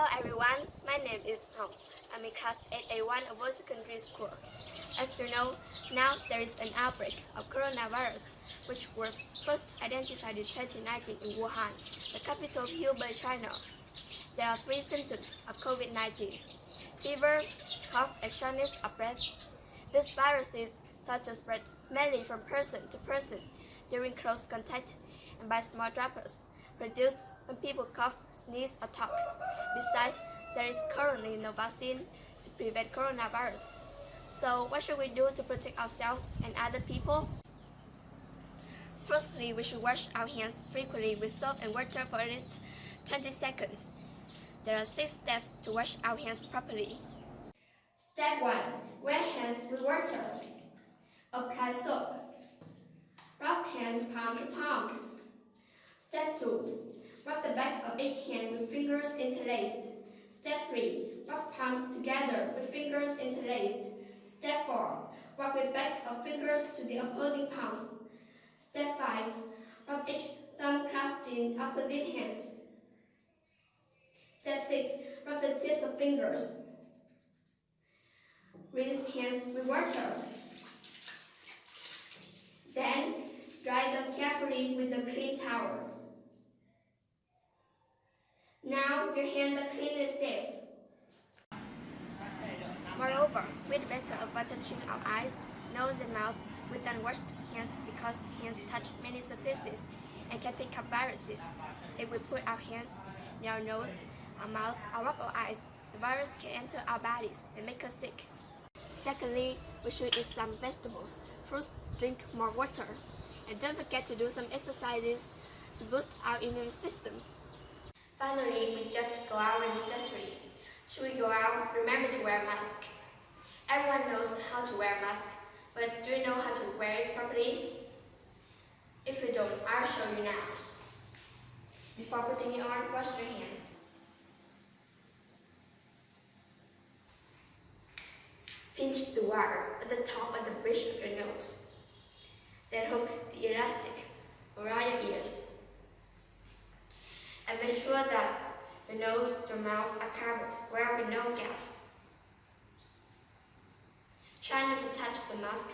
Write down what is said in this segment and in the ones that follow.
Hello everyone, my name is Hong. I'm in class 8A1 of World Secondary School. As you know, now there is an outbreak of coronavirus, which was first identified in 2019 in Wuhan, the capital of Hubei, China. There are three symptoms of COVID-19. Fever, cough, and shortness of breath. This virus is thought to spread mainly from person to person during close contact and by small droplets produced when people cough, sneeze, or talk. Besides, there is currently no vaccine to prevent coronavirus. So what should we do to protect ourselves and other people? Firstly, we should wash our hands frequently with soap and water for at least 20 seconds. There are six steps to wash our hands properly. Step 1. Wet hands with water. Apply soap. Rub hand palm to palm. Step 2. Rub the back of each hand with fingers interlaced. Step 3. Rub palms together with fingers interlaced. Step 4. Rub the back of fingers to the opposing palms. Step 5. Rub each thumb clasped in opposite hands. Step 6. Rub the tips of fingers. Rinse hands with water. Then, dry them carefully with a clean towel. Now, your hands are clean and safe. Moreover, we'd better avoid touching our eyes, nose and mouth with unwashed hands because hands touch many surfaces and can pick up viruses. If we put our hands near our nose, our mouth, or rub our eyes, the virus can enter our bodies and make us sick. Secondly, we should eat some vegetables, fruits, drink more water, and don't forget to do some exercises to boost our immune system. Finally, we just go out necessary. Should we go out, remember to wear a mask. Everyone knows how to wear a mask, but do you know how to wear it properly? If you don't, I'll show you now. Before putting it on, wash your hands. Pinch the wire at the top of the bridge of your nose. Then hook the elastic That the nose and mouth are covered where with no gaps. Try not to touch the mask.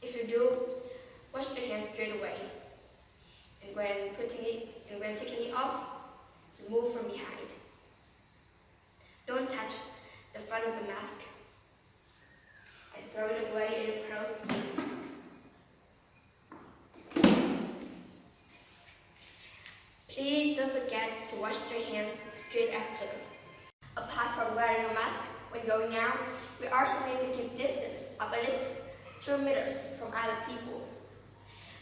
If you do, wash your hands straight away. And when putting it and when taking it off, remove from behind. Don't touch the front of the mask and throw it away in a closed bin. Please don't forget to wash your hands straight after. Apart from wearing a mask when going out, we also need to keep distance of at least 2 meters from other people.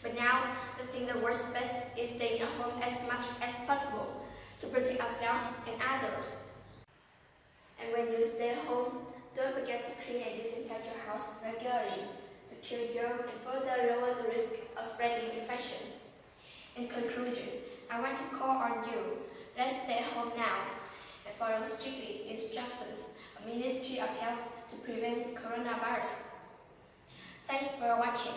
But now, the thing that works best is staying at home as much as possible to protect ourselves and others. And when you stay at home, don't forget to clean and disinfect your house regularly to kill germs and further lower the risk of spreading infection. In conclusion, I want to call on you. Let's stay home now and follow strictly instructions of Ministry of Health to prevent coronavirus. Thanks for watching.